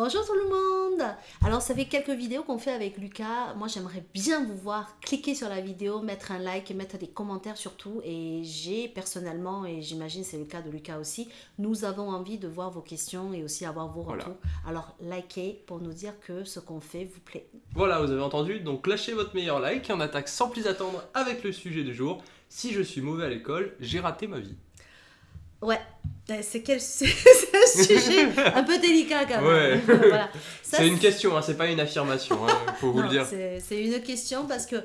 Bonjour tout le monde Alors ça fait quelques vidéos qu'on fait avec Lucas. Moi j'aimerais bien vous voir cliquer sur la vidéo, mettre un like, mettre des commentaires surtout. Et j'ai personnellement, et j'imagine c'est le cas de Lucas aussi, nous avons envie de voir vos questions et aussi avoir vos retours. Alors likez pour nous dire que ce qu'on fait vous plaît. Voilà, vous avez entendu, donc lâchez votre meilleur like et on attaque sans plus attendre avec le sujet du jour. Si je suis mauvais à l'école, j'ai raté ma vie. Ouais, c'est quel un sujet un peu délicat quand même. c'est une question, hein, c'est pas une affirmation, il hein, faut vous le dire. C'est une question parce que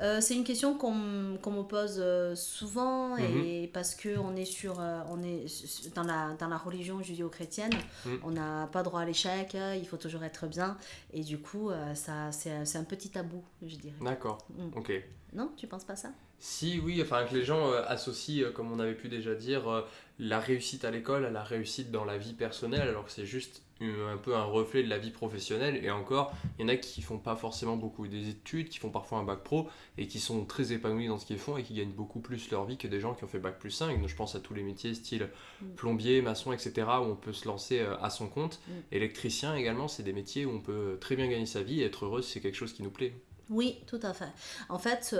euh, c'est une question qu'on me pose euh, souvent et mhm. parce que on est sur euh, on est dans la dans la religion judéo-chrétienne, mhm. on n'a pas droit à l'échec, il faut toujours être bien et du coup ça c'est un petit tabou, je dirais. D'accord. Mm. OK. Non, tu penses pas ça? Si, oui, enfin que les gens associent, comme on avait pu déjà dire, la réussite à l'école à la réussite dans la vie personnelle, alors que c'est juste un peu un reflet de la vie professionnelle. Et encore, il y en a qui font pas forcément beaucoup des études, qui font parfois un bac pro et qui sont très épanouis dans ce qu'ils font et qui gagnent beaucoup plus leur vie que des gens qui ont fait bac plus 5. Donc je pense à tous les métiers style mm. plombier, maçon, etc. où on peut se lancer à son compte. Mm. Électricien également, c'est des métiers où on peut très bien gagner sa vie et être heureux, c'est quelque chose qui nous plaît. Oui, tout à fait. En fait,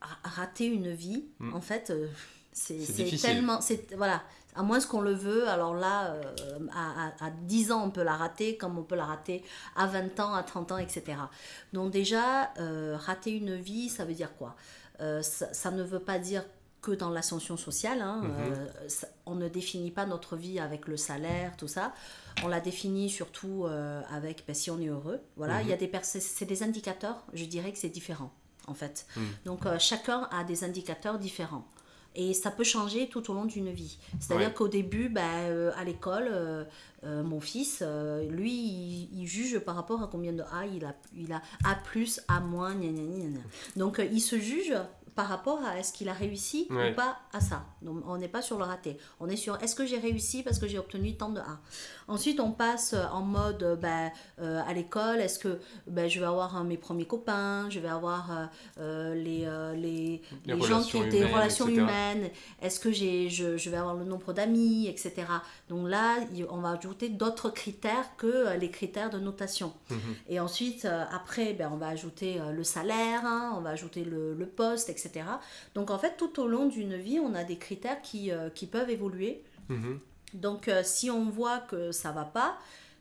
rater une vie, hmm. en fait, euh, c'est tellement. Voilà, à moins qu'on le veut, alors là, euh, à, à, 10 ans, on peut la rater, comme on peut la rater à 20 ans, à 30 ans, etc. Donc, déjà, euh, rater une vie, ça veut dire quoi? Ça, ne veut pas dire que dans l'ascension sociale. Hein, mhm. on ne définit pas notre vie avec le salaire, tout ça. On la définit surtout avec ben, si on est heureux. Voilà, il y a mhm. des c'est des indicateurs. Je dirais que c'est différent en fait. Hmm. Donc euh, chacun a des indicateurs différents. Et ça peut changer tout au long d'une vie. C'est-à-dire qu'au début, ben, euh, à l'école, euh, mon fils, lui, il, juge par rapport à combien de A il a. Il a A plus, A moins, Donc il se juge par rapport à est-ce qu'il a réussi ou pas à ça. Donc on n'est pas sur le raté. On est sur est-ce que j'ai réussi parce que j'ai obtenu tant de A. Ensuite, on passe en mode euh, ben, euh, à l'école. Est-ce que ben, je vais avoir mes premiers copains Je vais avoir euh, les, les, les, gens qui ont des relations humaines Est-ce que j'ai, je, je, vais avoir le nombre d'amis, etc. Donc là, on va ajouter d'autres critères que les critères de notation. Mhm. Et ensuite, après, ben, on va ajouter le salaire, hein, on va ajouter le, le poste, etc. Donc en fait, tout au long d'une vie, on a des critères qui, euh, qui peuvent évoluer. Mhm. Donc euh, si on voit que ça va pas,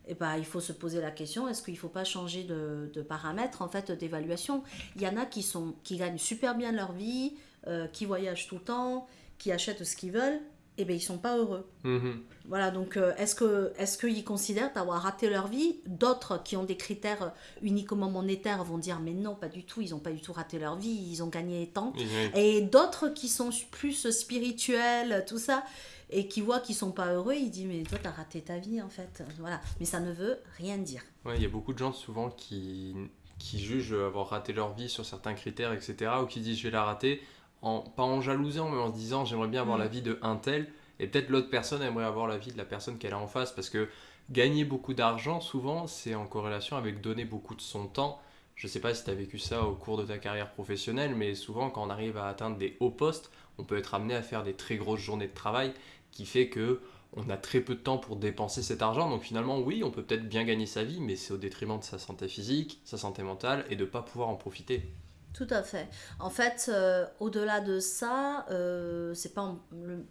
eh ben, il faut se poser la question, est-ce qu'il ne faut pas changer de, de paramètre en fait d'évaluation? Il y en a qui, sont, qui gagnent super bien leur vie, euh, qui voyagent tout le temps, qui achètent ce qu'ils veulent, eh bien ils sont pas heureux. Mhm. Voilà, donc euh, est-ce que est-ce qu'ils considèrent avoir raté leur vie? D'autres qui ont des critères uniquement monétaires vont dire mais non, pas du tout, ils n'ont pas du tout raté leur vie, ils ont gagné tant. Et d'autres qui sont plus spirituels, tout ça, et qui voient qu'ils sont pas heureux, ils disent mais toi tu as raté ta vie en fait. Voilà, mais ça ne veut rien dire. Ouais, il y a beaucoup de gens souvent qui qui jugent avoir raté leur vie sur certains critères, etc. ou qui disent je vais la rater, en, pas en jalousant, mais en se disant j'aimerais bien avoir mm. la vie de un tel et peut-être l'autre personne aimerait avoir la vie de la personne qu'elle a en face parce que gagner beaucoup d'argent, souvent, c'est en corrélation avec donner beaucoup de son temps. Je ne sais pas si tu as vécu ça au cours de ta carrière professionnelle, mais souvent, quand on arrive à atteindre des hauts postes, on peut être amené à faire des très grosses journées de travail qui fait que on a très peu de temps pour dépenser cet argent. Donc finalement, oui, on peut peut-être bien gagner sa vie, mais c'est au détriment de sa santé physique, sa santé mentale et de ne pas pouvoir en profiter. Tout à fait. En fait, euh, au-delà de ça, euh, c'est pas le,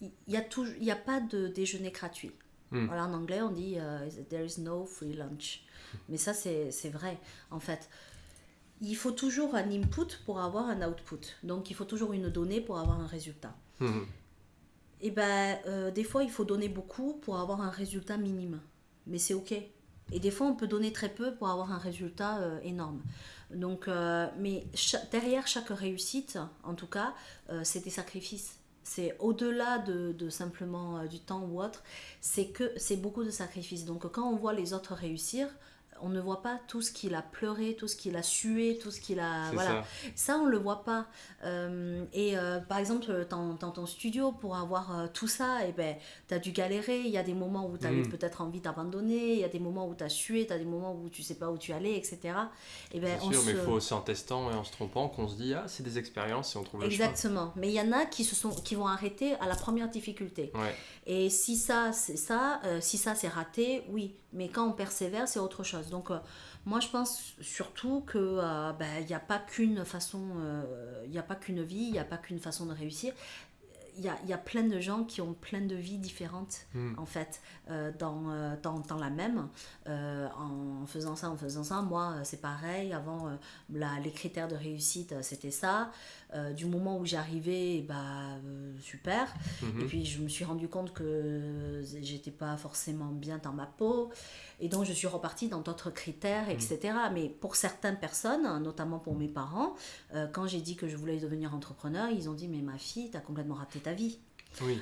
il n'y a, il y a pas de déjeuner gratuit. Hmm. Voilà, en anglais, on dit euh, There is no free lunch. Mais ça, c'est vrai, en fait. Il faut toujours un input pour avoir un output. Donc, il faut toujours une donnée pour avoir un résultat. Hmm. Et ben, euh, des fois, il faut donner beaucoup pour avoir un résultat minime. Mais c'est OK. Et des fois, on peut donner très peu pour avoir un résultat euh, énorme. Donc, mais derrière chaque réussite, en tout cas, c'est des sacrifices c'est au-delà de, simplement euh, du temps ou autre, c'est que c'est beaucoup de sacrifices. Donc quand on voit les autres réussir, on ne voit pas tout ce qu'il a pleuré, tout ce qu'il a sué, tout ce qu'il a. Voilà. Ça. on ne le voit pas. Euh, et euh, par exemple, dans, ton studio, pour avoir euh, tout ça, et eh ben, tu as dû galérer. Il y a des moments où tu avais mm. peut-être envie d'abandonner, il y a des moments où tu as sué, tu as des moments où tu sais pas où tu allais, etc. Et eh ben, sûr, mais il faut aussi en testant et en se trompant qu'on se dit, ah, c'est des expériences et on trouve le Exactement. Mais il y en a qui, se sont, qui vont arrêter à la première difficulté. Et si ça, c'est ça, si ça, c'est raté, oui. Mais quand on persévère, c'est autre chose. Donc, euh, moi, je pense surtout qu'il euh, ben, n'y a pas qu'une façon, euh, il n'y a pas qu'une vie, il n'y a pas qu'une façon de réussir y a, y a, plein de gens qui ont plein de vies différentes, hmm. en fait, euh, dans, euh, dans, dans, la même. Euh, en faisant ça, en faisant ça, moi, c'est pareil. Avant, la, les critères de réussite, c'était ça. du moment où j'arrivais, bah, super. Hmm. Et puis, je me suis rendu compte que j'étais pas forcément bien dans ma peau. Et donc, je suis repartie dans d'autres critères, etc. Mm. Mais pour certaines personnes, notamment pour mes parents, quand j'ai dit que je voulais devenir entrepreneur, ils ont dit Mais ma fille, tu as complètement raté ta vie.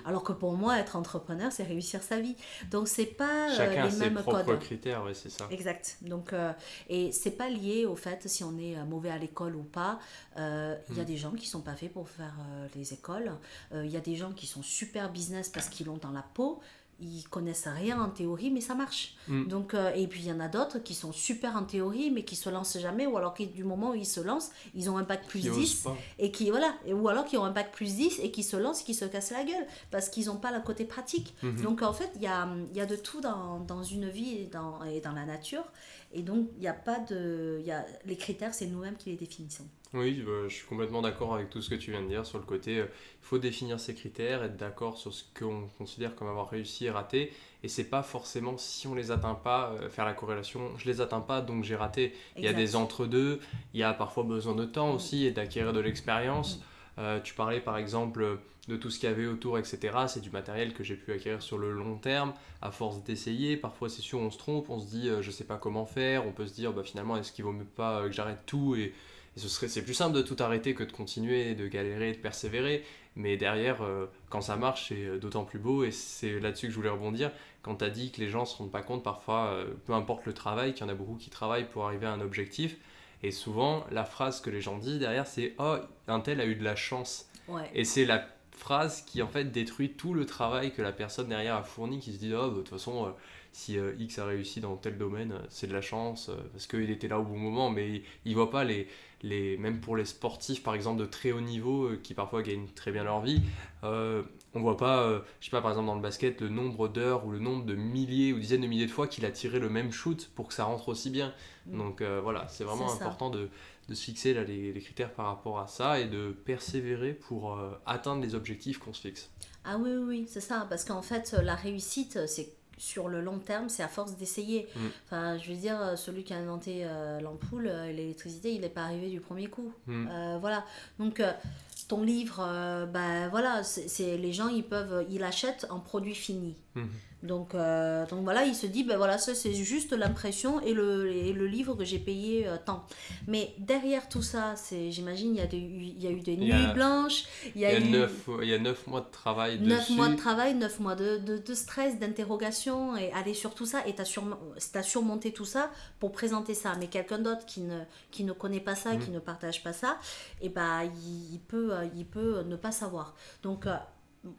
Alors que pour moi, être entrepreneur, c'est réussir sa vie. Donc c'est pas euh, Chacun les mêmes ses propres critères, oui, c'est ça. Exact. Donc euh, et c'est pas lié au fait si on est mauvais à l'école ou pas. Il y a mm. des gens qui sont pas faits pour faire les écoles. Il y a des gens qui sont super business parce qu'ils l'ont dans la peau ils connaissent rien en théorie, mais ça marche. Mm. Donc, euh, et puis il y en a d'autres qui sont super en théorie, mais qui se lancent jamais, ou alors qui, du moment où ils se lancent, ils ont un bac plus 10, et qui, voilà, ou alors qui ont un bac plus 10 et qui se lancent, qui se cassent la gueule, parce qu'ils n'ont pas le côté pratique. Mm-hmm. Donc en fait, il y a, y a, de tout dans, dans, une vie et dans, et dans la nature, et donc il n'y a pas de. Y a, les critères, c'est nous-mêmes qui les définissons. Oui, je suis complètement d'accord avec tout ce que tu viens de dire sur le côté, euh, il faut définir ses critères, être d'accord sur ce qu'on considère comme avoir réussi et raté, et c'est pas forcément si on les atteint pas, euh, faire la corrélation, je les atteins pas donc j'ai raté. Il y a des entre-deux, il y a parfois besoin de temps aussi et d'acquérir de l'expérience. Euh, tu parlais par exemple de tout ce qu'il y avait autour, etc. C'est du matériel que j'ai pu acquérir sur le long terme, à force d'essayer. Parfois, c'est sûr, on se trompe, on se dit, je sais pas comment faire. On peut se dire, bah, finalement, est-ce qu'il vaut mieux pas que j'arrête tout et et ce serait, c'est plus simple de tout arrêter que de continuer, de galérer, de persévérer. Mais derrière, euh, quand ça marche, c'est euh, d'autant plus beau. Et c'est là-dessus que je voulais rebondir. Quand tu as dit que les gens ne se rendent pas compte, parfois, euh, peu importe le travail, qu'il y en a beaucoup qui travaillent pour arriver à un objectif. Et souvent, la phrase que les gens disent derrière, c'est Oh, un tel a eu de la chance. Et c'est la phrase qui en fait détruit tout le travail que la personne derrière a fourni, qui se dit Oh, bah, de toute façon si X a réussi dans tel domaine, c'est de la chance, parce qu'il était là au bon moment, mais il ne voit pas les, les, même pour les sportifs par exemple de très haut niveau euh, qui parfois gagnent très bien leur vie, euh, on voit pas, euh, je sais pas par exemple dans le basket, le nombre d'heures ou le nombre de milliers ou dizaines de milliers de fois qu'il a tiré le même shoot pour que ça rentre aussi bien. Mm. Donc voilà, c'est vraiment important de, de, se fixer là, les, les, critères par rapport à ça et de persévérer pour atteindre les objectifs qu'on se fixe. Ah oui, oui, oui c'est ça, parce qu'en fait la réussite c'est sur le long terme, c'est à force d'essayer. Mm. Enfin, je veux dire, celui qui a inventé euh, l'ampoule, euh, l'électricité, il n'est pas arrivé du premier coup. Mm. Euh, voilà. Donc, ton livre, ben voilà, c'est les gens, ils peuvent, ils l'achètent en produit fini. Mm. Donc, euh, donc voilà, il se dit, ben voilà, ça c'est juste l'impression et le, le livre que j'ai payé euh, tant. Mais derrière tout ça, c'est, j'imagine, il y, a il y a eu des nuits blanches. Il y a, il y a, neuf, il y a neuf mois de travail. Neuf mois de travail, neuf mois de, de, de stress, d'interrogation et aller sur tout ça. Et tu as, as, surmonté tout ça pour présenter ça. Mais quelqu'un d'autre qui ne, qui ne connaît pas ça, qui mm. ne partage pas ça, et ben il, peut, il peut ne pas savoir. Donc, euh,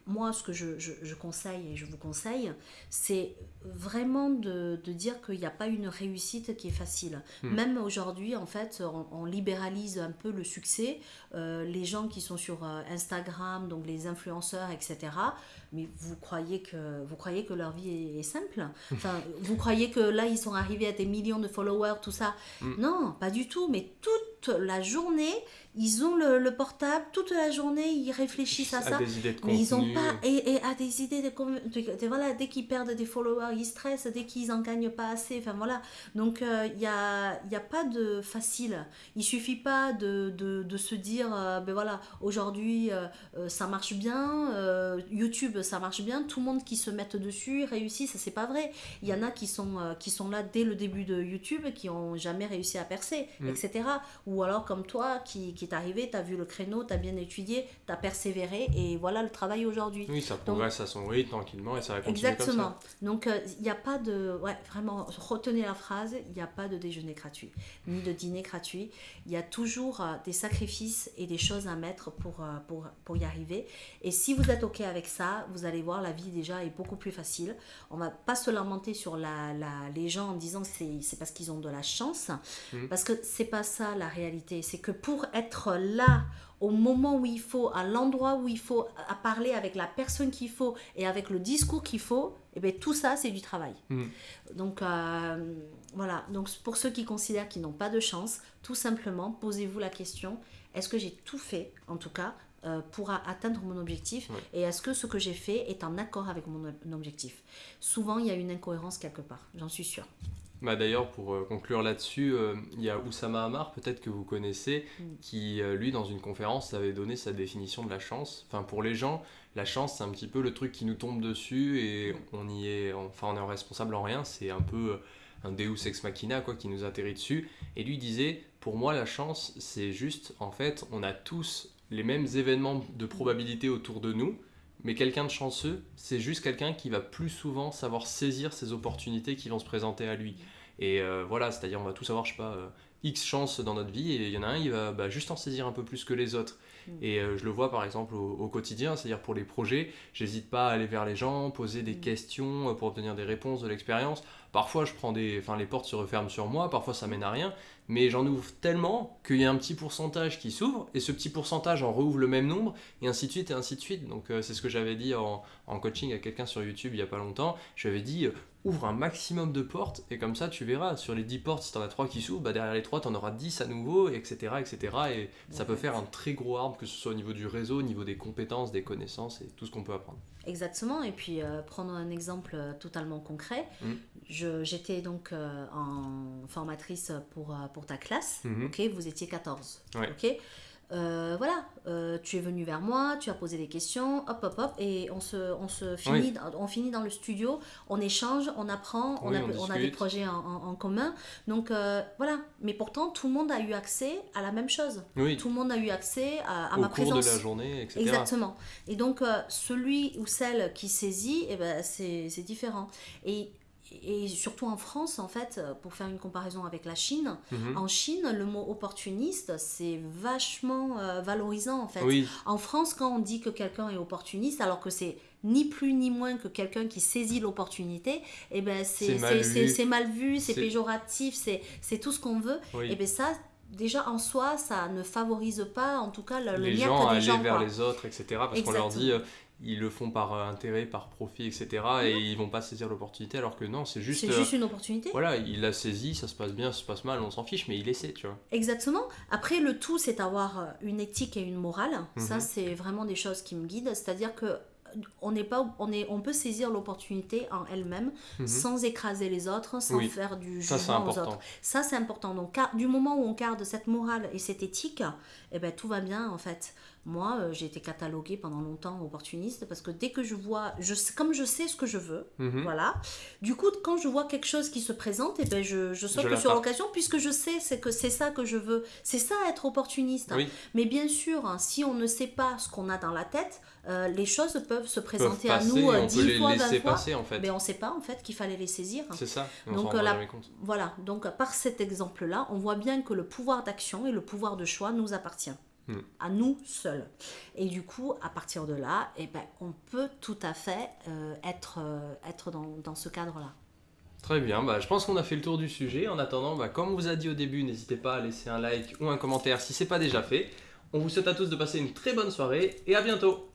moi, ce que je, conseille et je vous conseille, c'est vraiment de, dire qu'il n'y a pas une réussite qui est facile. Hmm. Même aujourd'hui, en fait, on, libéralise un peu le succès. Euh, les gens qui sont sur euh, Instagram, donc les influenceurs, etc., mais vous croyez que, vous croyez que leur vie est, simple? Enfin, Vous croyez que là, ils sont arrivés à des millions de followers, tout ça? Hmm. Non, pas du tout, mais toute la journée, ils ont le, portable toute la journée, ils réfléchissent à, ça. mais ils ont pas et, et, à des idées de, voilà dès qu'ils perdent des followers, ils stressent, dès qu'ils en gagnent pas assez, enfin voilà. Donc il euh, n'y a, y a pas de facile. Il suffit pas de, de, de se dire euh, ben voilà, aujourd'hui euh, ça marche bien, YouTube ça marche bien, tout le monde qui se met dessus réussit, ça c'est pas vrai. Il y en a qui sont qui sont là dès le début de YouTube qui ont jamais réussi à percer, mm. etc. Ou ou alors comme toi qui, qui est arrivé, tu as vu le créneau, tu as bien étudié, tu as persévéré et voilà le travail aujourd'hui. Oui, ça progresse à son rythme tranquillement et ça va continuer Exactement. Comme ça. Donc il n'y a pas de... Ouais, vraiment, retenez la phrase, il n'y a pas de déjeuner gratuit, ni de dîner gratuit. Il y a toujours des sacrifices et des choses à mettre pour, pour, pour y arriver. Et si vous êtes OK avec ça, vous allez voir, la vie déjà est beaucoup plus facile. On va pas se lamenter sur la, la les gens en disant que c'est parce qu'ils ont de la chance, mmh. parce que c'est pas ça la réalité. C'est que pour être là au moment où il faut, à l'endroit où il faut, à parler avec la personne qu'il faut et avec le discours qu'il faut, et eh bien tout ça c'est du travail. Mmh. Donc euh, voilà, donc pour ceux qui considèrent qu'ils n'ont pas de chance, tout simplement posez-vous la question, est-ce que j'ai tout fait en tout cas euh, pour atteindre mon objectif et est-ce que ce que j'ai fait est en accord avec mon, objectif? Souvent, il y a une incohérence quelque part, j'en suis sûre. Bah D'ailleurs, pour euh, conclure là-dessus, euh, il y a Oussama Hamar, peut-être que vous connaissez, mm. qui, lui, dans une conférence, avait donné sa définition de la chance. Enfin, pour les gens, la chance, c'est un petit peu le truc qui nous tombe dessus et mm. on y est, enfin, on est responsable en rien. C'est un peu un Deus ex machina, quoi, qui nous atterrit dessus. Et lui disait, pour moi, la chance, c'est juste, en fait, on a tous les mêmes événements de probabilité autour de nous, mais quelqu'un de chanceux, c'est juste quelqu'un qui va plus souvent savoir saisir ces opportunités qui vont se présenter à lui. Et euh, voilà, c'est-à-dire on va tous avoir, je sais pas, euh, X chances dans notre vie, et il y en a un, il va bah, juste en saisir un peu plus que les autres. Mm. Et euh, je le vois par exemple au, quotidien, c'est-à-dire pour les projets, j'hésite pas à aller vers les gens, poser des mm. questions pour obtenir des réponses de l'expérience. Parfois, je prends des, enfin, les portes se referment sur moi, parfois ça mène à rien, mais j'en ouvre tellement qu'il y a un petit pourcentage qui s'ouvre, et ce petit pourcentage en rouvre le même nombre, et ainsi de suite, et ainsi de suite. Donc, euh, c'est ce que j'avais dit en, en, coaching à quelqu'un sur YouTube il y a pas longtemps. J'avais dit, euh, ouvre un maximum de portes, et comme ça, tu verras, sur les 10 portes, si tu en as 3 qui s'ouvrent, bah, derrière les 3, tu en auras 10 à nouveau, etc. etc. et ça peut faire un très gros arbre, que ce soit au niveau du réseau, au niveau des compétences, des connaissances, et tout ce qu'on peut apprendre. Exactement, et puis euh, prendre un exemple totalement concret. Mmh j'étais donc euh, en formatrice pour, euh, pour ta classe. Mhm. Ok, vous étiez 14. Ok. Euh, voilà, tu es venu vers moi, tu as posé des questions, hop, hop, hop, et on se, on se finit, on finit dans le studio, on échange, on apprend, on, a, on, a, des projets en, en, commun. Donc voilà, mais pourtant tout le monde a eu accès à la même chose. Tout le monde a eu accès à, ma présence. Au cours de la journée, etc. Exactement. Et donc celui ou celle qui saisit, eh ben, c'est différent. Et et surtout en France, en fait, pour faire une comparaison avec la Chine, mhm. en Chine, le mot opportuniste, c'est vachement euh, valorisant, en fait. En France, quand on dit que quelqu'un est opportuniste, alors que c'est ni plus ni moins que quelqu'un qui saisit l'opportunité, eh ben c'est mal vu, c'est péjoratif, c'est tout ce qu'on veut. Et eh bien ça, déjà en soi, ça ne favorise pas, en tout cas, le, les gens des gens. vers les autres, etc. Parce qu'on leur dit, euh, ils le font par euh, intérêt, par profit, etc. Et ils vont pas saisir l'opportunité, alors que non, c'est juste. C'est juste une opportunité. Voilà, il l'a saisi, ça se passe bien, ça se passe mal, on s'en fiche, mais il essaie, tu vois. Exactement. Après, le tout, c'est avoir euh, une éthique et une morale. Ça, mhm. c'est vraiment des choses qui me guident. C'est-à-dire que on n'est pas on est on peut saisir l'opportunité en elle-même mhm. sans écraser les autres sans faire du jugement aux autres. Ça c'est important. Donc du moment où on garde cette morale et cette éthique eh ben tout va bien en fait moi, euh, j'ai été cataloguée pendant longtemps opportuniste parce que dès que je vois, je, comme je sais ce que je veux, mhm. voilà, du coup, quand je vois quelque chose qui se présente, et eh ben je, je saute sur l'occasion puisque je sais c'est que c'est ça que je veux. C'est ça être opportuniste. Mais bien sûr, hein, si on ne sait pas ce qu'on a dans la tête, euh, les choses peuvent se présenter à nous euh, dix fois, vingt fois, passer, en fait. mais on ne sait pas en fait qu'il fallait les saisir. C'est ça. donc voilà. Donc par cet exemple-là, on voit bien que le pouvoir d'action et le pouvoir de choix nous appartient. À nous seuls. Et du coup, à partir de là, eh ben, on peut tout à fait euh, être, euh, dans ce cadre-là. Très bien, bah, je pense qu'on a fait le tour du sujet. En attendant, bah, comme on vous a dit au début, n'hésitez pas à laisser un like ou un commentaire si ce n'est pas déjà fait. On vous souhaite à tous de passer une très bonne soirée et à bientôt